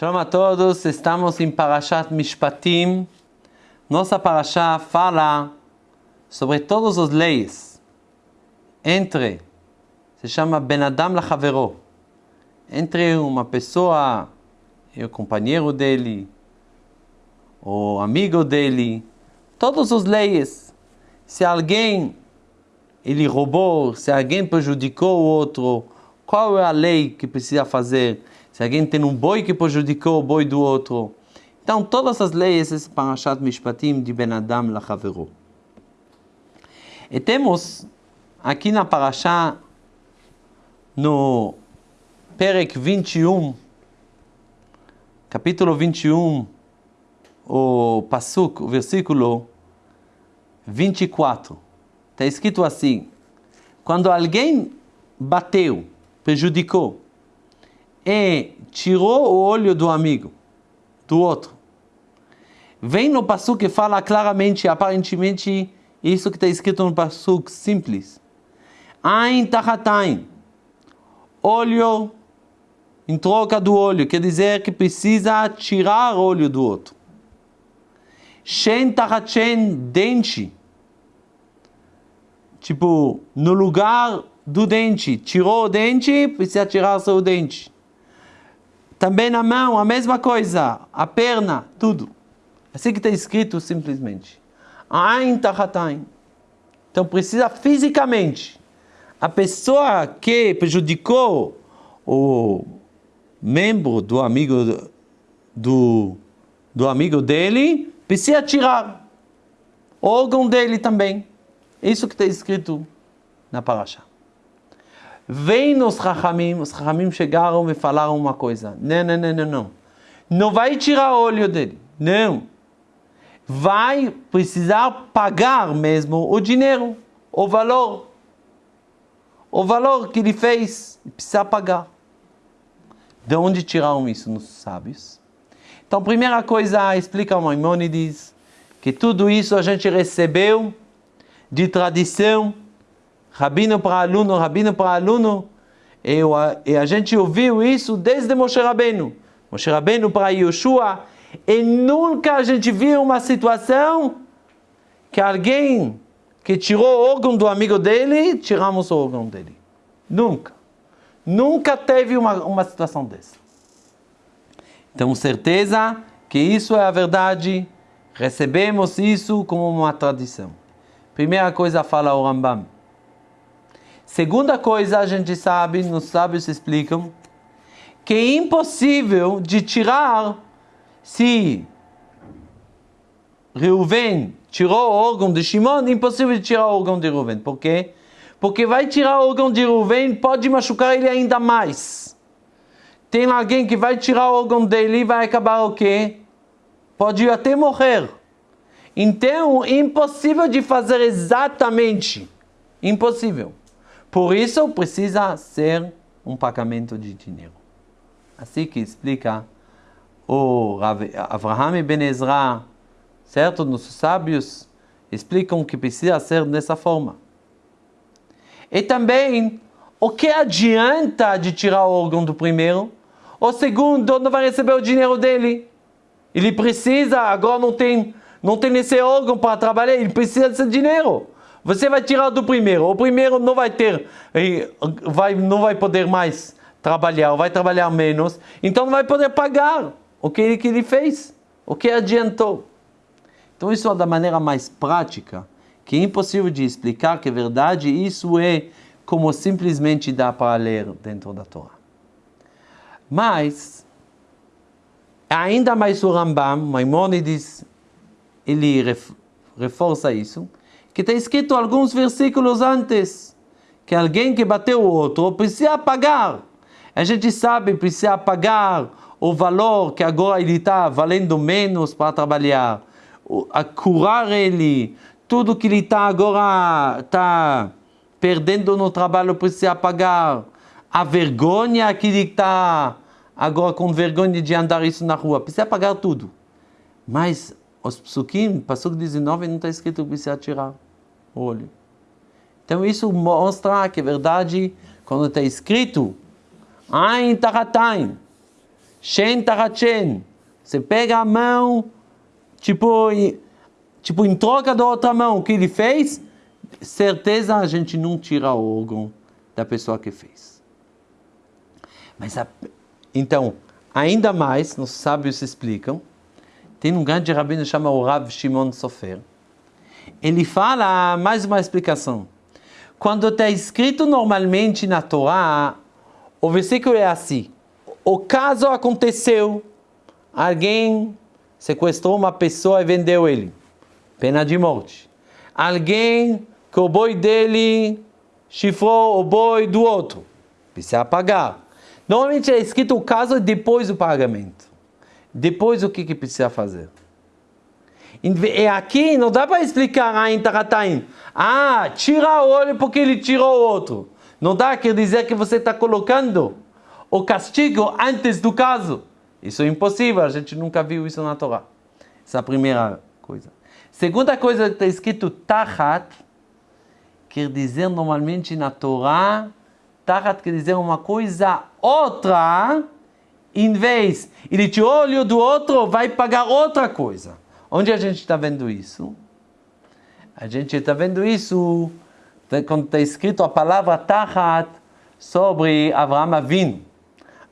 Shalom a todos, estamos em Parashat Mishpatim. Nossa Parashá fala sobre todas as leis entre, se chama Ben Adam Lachavero, entre uma pessoa e o companheiro dele, o amigo dele, todas as leis. Se alguém ele roubou, se alguém prejudicou o outro, qual é a lei que precisa fazer? Se alguém tem um boi que prejudicou o boi do outro. Então, todas as leis, esse Parashat Mishpatim de Ben Adam Lachaveru. E temos aqui na Parashá, no Perek 21, capítulo 21, o Pasuk, o versículo 24. Está escrito assim: quando alguém bateu, prejudicou e tirou o olho do amigo, do outro, vem no passo que fala claramente, aparentemente, isso que está escrito no passo simples. Ain tachatain, olho em troca do olho, quer dizer que precisa tirar o olho do outro. Shen tachatchen, dente Tipo, no lugar do dente, tirou o dente, precisa tirar seu dente. Também na mão, a mesma coisa. A perna, tudo. Assim que está escrito simplesmente. Ain tachatain. Então precisa fisicamente. A pessoa que prejudicou o membro do amigo do, do amigo dele, precisa tirar. O órgão dele também. Isso que está escrito na Parashá. Vem nos Rahamim, os Rahamim chegaram e falaram uma coisa. Não, não, não, não, não. Não vai tirar o olho dele. Não. Vai precisar pagar mesmo o dinheiro, o valor. O valor que ele fez, precisa pagar. De onde tiraram isso nos sábios? Então, primeira coisa, explica o Maimonides, que tudo isso a gente recebeu de tradição, rabino para aluno, rabino para aluno, e, e a gente ouviu isso desde Moshe Rabbeinu. Moshe Rabbeinu para Yoshua, e nunca a gente viu uma situação que alguém que tirou o órgão do amigo dele, tiramos o órgão dele. Nunca. Nunca teve uma, uma situação dessa. Então, certeza que isso é a verdade, recebemos isso como uma tradição. Primeira coisa fala o Rambam. Segunda coisa, a gente sabe, nos sábios explicam, que é impossível de tirar se Reuven tirou o órgão de Shimon, impossível de tirar o órgão de Reuven. Por quê? Porque vai tirar o órgão de Reuven, pode machucar ele ainda mais. Tem alguém que vai tirar o órgão dele e vai acabar o quê? Pode até morrer. Então, impossível de fazer exatamente. Impossível. Por isso, precisa ser um pagamento de dinheiro. Assim que explica o e Ben Ezra, certo? Nossos sábios explicam que precisa ser dessa forma. E também, o que adianta de tirar o órgão do primeiro? O segundo não vai receber o dinheiro dele. Ele precisa, agora não tem não tem esse órgão para trabalhar, ele precisa desse dinheiro. Você vai tirar do primeiro, o primeiro não vai ter, vai, não vai poder mais trabalhar, vai trabalhar menos, então não vai poder pagar o que ele, que ele fez, o que adiantou. Então isso é da maneira mais prática, que é impossível de explicar que é verdade, isso é como simplesmente dá para ler dentro da Torá. Mas, ainda mais o Rambam, Maimonides, ele reforça isso, que está escrito alguns versículos antes, que alguém que bateu o outro precisa pagar. A gente sabe, precisa pagar o valor que agora ele está valendo menos para trabalhar, a curar ele, tudo que ele está agora está perdendo no trabalho precisa pagar, a vergonha que ele está agora com vergonha de andar isso na rua, precisa pagar tudo. Mas os psukim, Pasuk 19, não está escrito que precisa tirar o olho. Então isso mostra que é verdade, quando está escrito, Ain Taratain, Shen Tarachen. Você pega a mão, tipo, tipo em troca da outra mão, o que ele fez, certeza a gente não tira o órgão da pessoa que fez. Mas, a, então, ainda mais, nos sábios explicam, tem um grande rabino chamado o Rav Shimon Sofer. Ele fala mais uma explicação. Quando está escrito normalmente na Torá, o versículo é assim: o caso aconteceu, alguém sequestrou uma pessoa e vendeu ele, pena de morte. Alguém que o boi dele chifrou o boi do outro, precisa pagar. Normalmente é escrito o caso depois do pagamento. Depois o que, que precisa fazer? E aqui não dá para explicar Ain Taratain. Ah, tira o olho porque ele tirou o outro. Não dá, quer dizer que você está colocando o castigo antes do caso. Isso é impossível, a gente nunca viu isso na Torá. Essa é a primeira coisa. Segunda coisa que está escrito Tahat, quer dizer normalmente na Torá, Tahat quer dizer uma coisa outra, em vez ele o olho do outro, vai pagar outra coisa. Onde a gente está vendo isso? A gente está vendo isso quando está escrito a palavra Tahat sobre Avraham Avinu.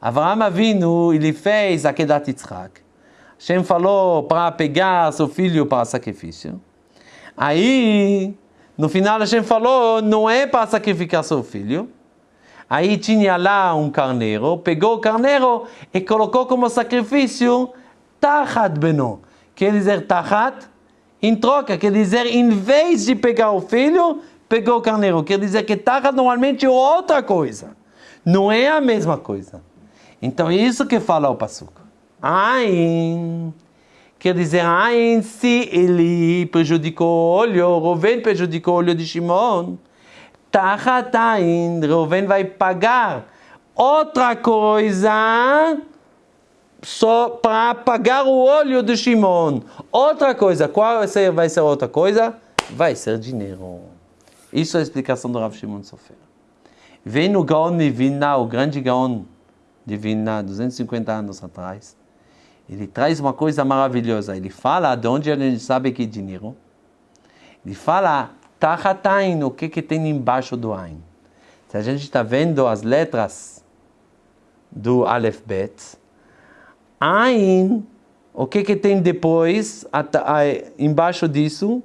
Avraham Avinu, ele fez a Kedat Yitzhak. Hashem falou para pegar seu filho para sacrifício. Aí, no final, Hashem falou, não é para sacrificar seu filho. Aí tinha lá um carneiro, pegou o carneiro e colocou como sacrifício Tahat Beno quer dizer tahat, em troca, quer dizer, em vez de pegar o filho, pegou o carneiro. Quer dizer que tahat normalmente é outra coisa. Não é a mesma coisa. Então é isso que fala o Passuco. Ain. Quer dizer, Ain, se ele prejudicou o olho, Rouven prejudicou o olho de Shimon, Tachat Ain, Rouven vai pagar outra coisa só para apagar o olho de Shimon. Outra coisa, qual vai ser, vai ser outra coisa? Vai ser dinheiro. Isso é a explicação do Rav Shimon Sofer. Vem no Gaon de Vilna, o grande Gaon de Vilna, 250 anos atrás. Ele traz uma coisa maravilhosa. Ele fala de onde a gente sabe que é dinheiro. Ele fala Tachatain, o que, que tem embaixo do Ain. Se a gente está vendo as letras do Aleph Bet, Ain, o que que tem depois, embaixo disso?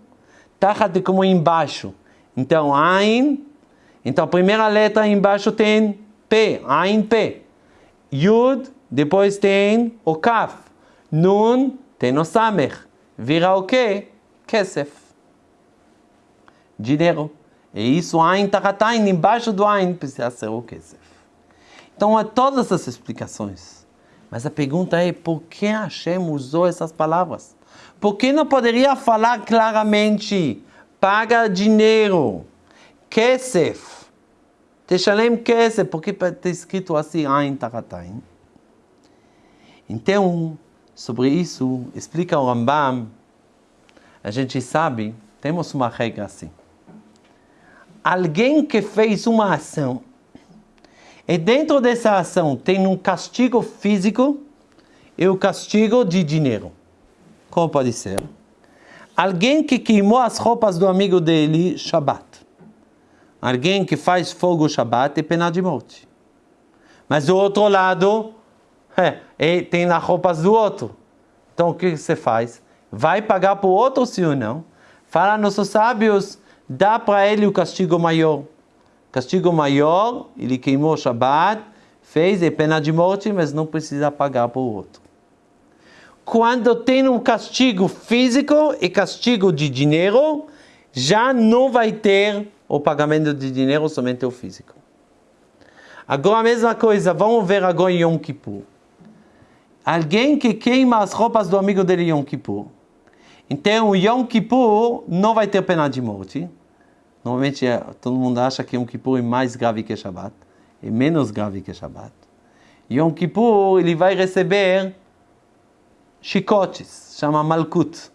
Tachat como embaixo. Então, Ain, então a primeira letra embaixo tem P, Ain P. Yud, depois tem o Kaf. Nun, tem o Samer. Vira o quê? Kesef. Dinheiro. E isso, Ain, Tachat Ain, embaixo do Ain, precisa ser o Kesef. Então, há todas essas explicações. Mas a pergunta é, por que Hashem usou essas palavras? Por que não poderia falar claramente, paga dinheiro, kesef, teshalem kesef, porque está escrito assim, Ain Taratain. Então, sobre isso, explica o Rambam, a gente sabe, temos uma regra assim. Alguém que fez uma ação e dentro dessa ação tem um castigo físico e o um castigo de dinheiro. Como pode ser? Alguém que queimou as roupas do amigo dele, Shabbat. Alguém que faz fogo Shabbat é pena de morte. Mas do outro lado, é, tem as roupas do outro. Então o que você faz? Vai pagar para o outro sim ou não? Fala nossos sábios, dá para ele o castigo maior. Castigo maior, ele queimou o Shabbat, fez é pena de morte, mas não precisa pagar por outro. Quando tem um castigo físico e castigo de dinheiro, já não vai ter o pagamento de dinheiro, somente o físico. Agora a mesma coisa, vamos ver agora Yom Kippur. Alguém que queima as roupas do amigo dele Yom Kippur. Então, Yom Kippur não vai ter pena de morte. Normalmente é, todo mundo acha que Yom Kippur é mais grave que Shabbat, é menos grave que Shabbat. Yom Kippur ele vai receber chicotes, chama Malkut.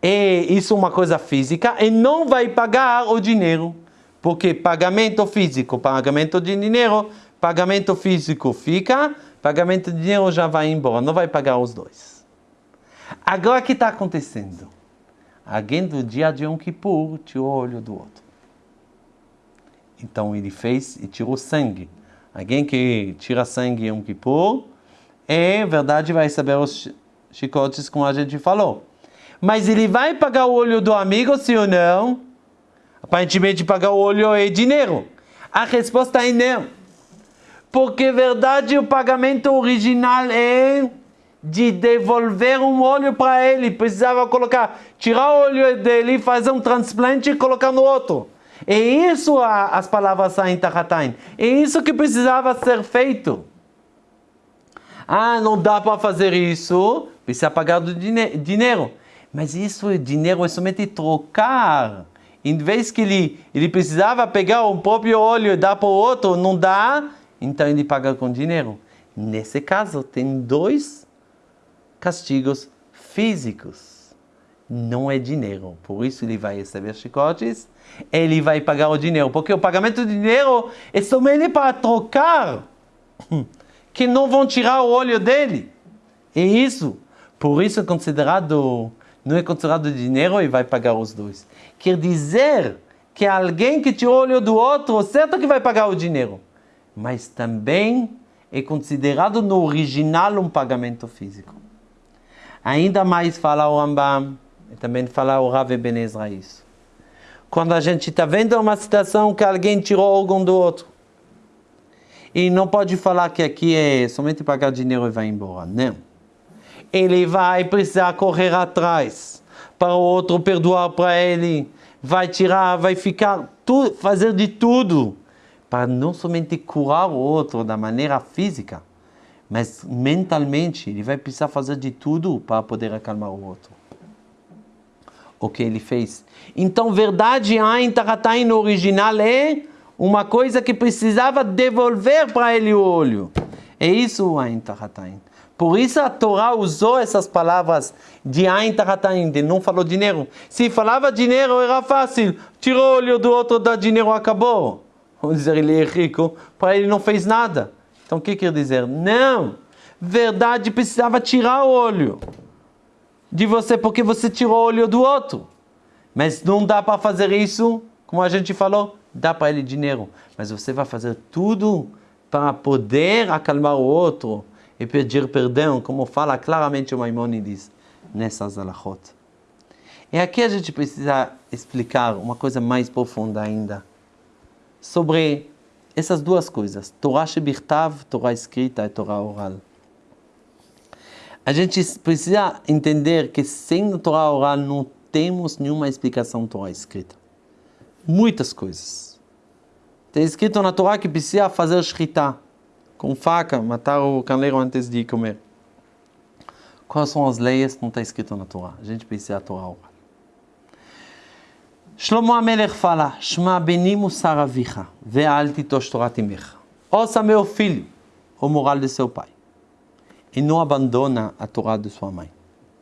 E isso é uma coisa física e não vai pagar o dinheiro, porque pagamento físico, pagamento de dinheiro, pagamento físico fica, pagamento de dinheiro já vai embora, não vai pagar os dois. Agora o que está acontecendo? Alguém do dia de Yom Kippur tirou o olho do outro. Então ele fez e tirou sangue. Alguém que tira sangue em Yom Kippur, é verdade, vai receber os chicotes como a gente falou. Mas ele vai pagar o olho do amigo, sim ou não? Aparentemente pagar o olho é dinheiro. A resposta é não. Porque, verdade, o pagamento original é de devolver um olho para ele. Precisava colocar, tirar o olho dele, fazer um transplante e colocar no outro. É isso a, as palavras saem Tahatain. É isso que precisava ser feito. Ah, não dá para fazer isso, precisa pagar do dinheiro. Mas isso, dinheiro é somente trocar em vez que ele, ele precisava pegar o próprio óleo e dar para o outro, não dá, então ele paga com dinheiro. Nesse caso, tem dois castigos físicos. Não é dinheiro. Por isso ele vai receber chicotes, ele vai pagar o dinheiro. Porque o pagamento de dinheiro é somente para trocar, que não vão tirar o óleo dele. É isso. Por isso é considerado não é considerado dinheiro e vai pagar os dois. Quer dizer que alguém que tirou o olho do outro, certo que vai pagar o dinheiro, mas também é considerado no original um pagamento físico. Ainda mais fala o Rambam, e também fala o Rav Ben Ezra isso. Quando a gente está vendo uma situação que alguém tirou algo do outro, e não pode falar que aqui é somente pagar dinheiro e vai embora. Não ele vai precisar correr atrás para o outro perdoar para ele, vai tirar, vai ficar, fazer de tudo para não somente curar o outro da maneira física, mas mentalmente ele vai precisar fazer de tudo para poder acalmar o outro. O que ele fez. Então, verdade, Ain Taratain no original é uma coisa que precisava devolver para ele o olho. É isso, Ain Taratain. Por isso a Torá usou essas palavras de Ain Taratain, de não falou dinheiro. Se falava dinheiro era fácil, tirou o olho do outro, dá dinheiro, acabou. Vamos dizer, ele é rico, para ele não fez nada. Então o que quer dizer? Não! Verdade, precisava tirar o olho de você porque você tirou o olho do outro. Mas não dá para fazer isso, como a gente falou, dá para ele dinheiro. Mas você vai fazer tudo para poder acalmar o outro e pedir perdão, como fala claramente o Maimonides nessas alahot. E aqui a gente precisa explicar uma coisa mais profunda ainda sobre essas duas coisas, Torá Shebirtav, Torá escrita e Torá oral. A gente precisa entender que sem Torá oral não temos nenhuma explicação Torá escrita. Muitas coisas. Tem escrito na Torá que precisa fazer Shritá com faca, matar o caneleiro antes de comer. Quais são as leis? Não está escrito na Torá. A gente precisa a Torá oral. Shlomo Amelech fala, Shma benimu saravicha, ve'al titosh Torah timecha. Ouça meu filho, o moral de seu pai. E não abandona a Torá de sua mãe.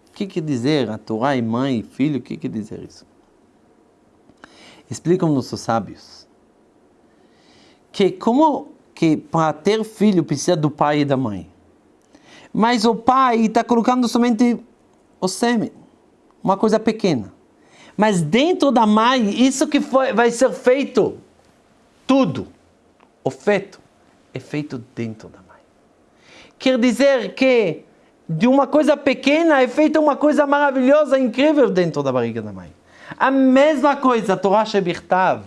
O que quer dizer a Torá e mãe e filho? O que quer dizer isso? Explicam nossos sábios que como que para ter filho precisa do pai e da mãe. Mas o pai está colocando somente o sêmen, uma coisa pequena. Mas dentro da mãe, isso que foi, vai ser feito, tudo, o feto, é feito dentro da mãe. Quer dizer que de uma coisa pequena é feita uma coisa maravilhosa, incrível dentro da barriga da mãe. A mesma coisa, Torah Shebirtav,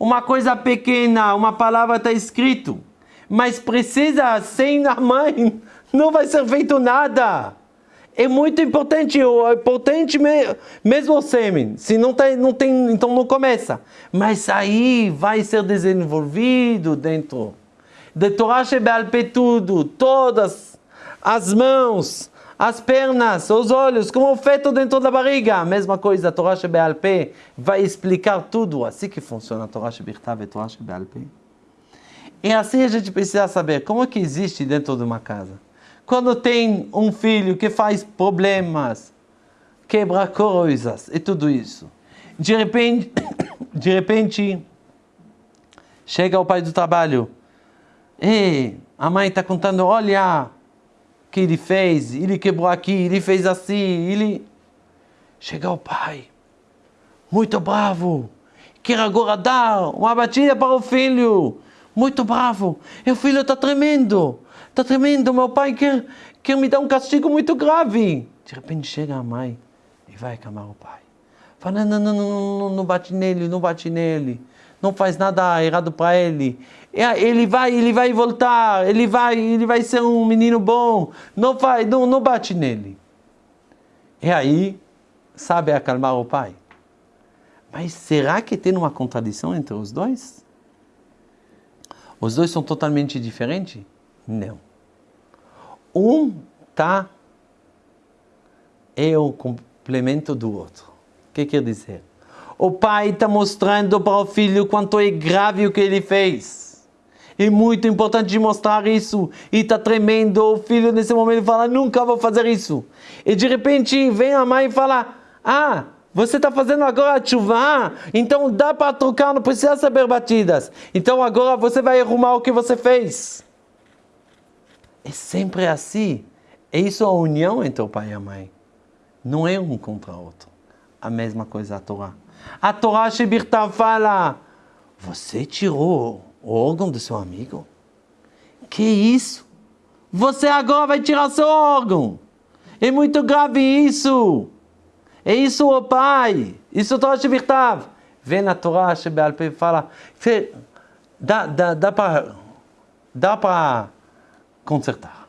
uma coisa pequena, uma palavra está escrito, mas precisa, sem a mãe, não vai ser feito nada. É muito importante, é importante mesmo o sêmen. Se não tem, não tem, então não começa. Mas aí vai ser desenvolvido dentro. De Torah Shebealpe tudo, todas as mãos, as pernas, os olhos, como feito dentro da barriga. Mesma coisa, a Torá Shebealpe vai explicar tudo. Assim que funciona a Torá Shebirtav e Torá Shebealpe. E assim a gente precisa saber como é que existe dentro de uma casa. Quando tem um filho que faz problemas, quebra coisas e tudo isso. De repente, de repente, chega o pai do trabalho. E a mãe está contando, olha o que ele fez, ele quebrou aqui, ele fez assim, ele... Chega o pai, muito bravo, quer agora dar uma batida para o filho, muito bravo, e o filho está tremendo, está tremendo, meu pai quer, quer me dar um castigo muito grave. De repente chega a mãe e vai acalmar o pai. Fala, não, não, não, não, não bate nele, não bate nele, não faz nada errado para ele. Ele vai, ele vai voltar, ele vai, ele vai ser um menino bom. Não vai, não, não bate nele. E aí, sabe acalmar o pai. Mas será que tem uma contradição entre os dois? Os dois são totalmente diferentes? Não. Um tá é o complemento do outro. O que quer dizer? O pai está mostrando para o filho quanto é grave o que ele fez. É muito importante mostrar isso. E está tremendo. O filho nesse momento fala, nunca vou fazer isso. E de repente vem a mãe e fala, ah, você está fazendo agora a chuva, então dá para trocar, não precisa saber batidas. Então agora você vai arrumar o que você fez. É sempre assim. É isso a união entre o pai e a mãe. Não é um contra o outro. A mesma coisa a Torá. A Torá Shebirta fala, você tirou o órgão do seu amigo? Que isso? Você agora vai tirar seu órgão. É muito grave isso. É isso o pai. Isso Torá Shebirtav. Vem na Torá Shebeal e fala, dá, dá, dá para dá para consertar.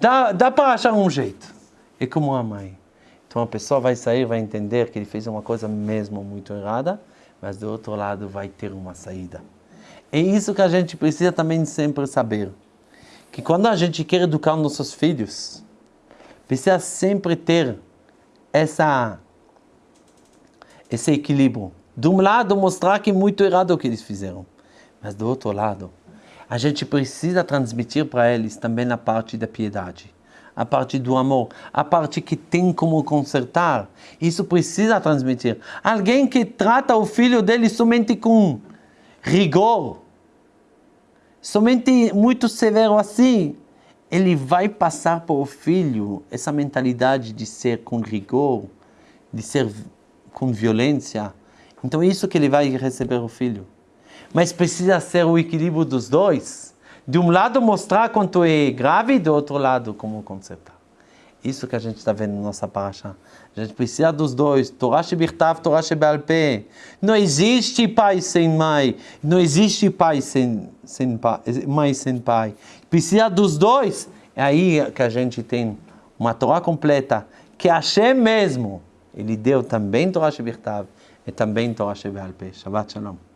Dá, dá para achar um jeito. É como a mãe. Então a pessoa vai sair, vai entender que ele fez uma coisa mesmo muito errada, mas do outro lado vai ter uma saída. É isso que a gente precisa também sempre saber. Que quando a gente quer educar nossos filhos, precisa sempre ter essa, esse equilíbrio. De um lado, mostrar que é muito errado o que eles fizeram. Mas do outro lado, a gente precisa transmitir para eles também a parte da piedade a parte do amor, a parte que tem como consertar. Isso precisa transmitir. Alguém que trata o filho dele somente com rigor, somente muito severo assim, ele vai passar para o filho essa mentalidade de ser com rigor, de ser com violência. Então é isso que ele vai receber o filho. Mas precisa ser o equilíbrio dos dois de um lado mostrar quanto é grave do outro lado como consertar. Isso que a gente está vendo na nossa paraxá. A gente precisa dos dois. Torá Shebirtav, Torá Shebalpé. Não existe pai sem mãe. Não existe pai sem, sem pai, mãe sem pai. Precisa dos dois. É aí que a gente tem uma Torá completa. Que Hashem mesmo, ele deu também Torá Shebirtav e também Torá Shebalpé. Shabbat Shalom.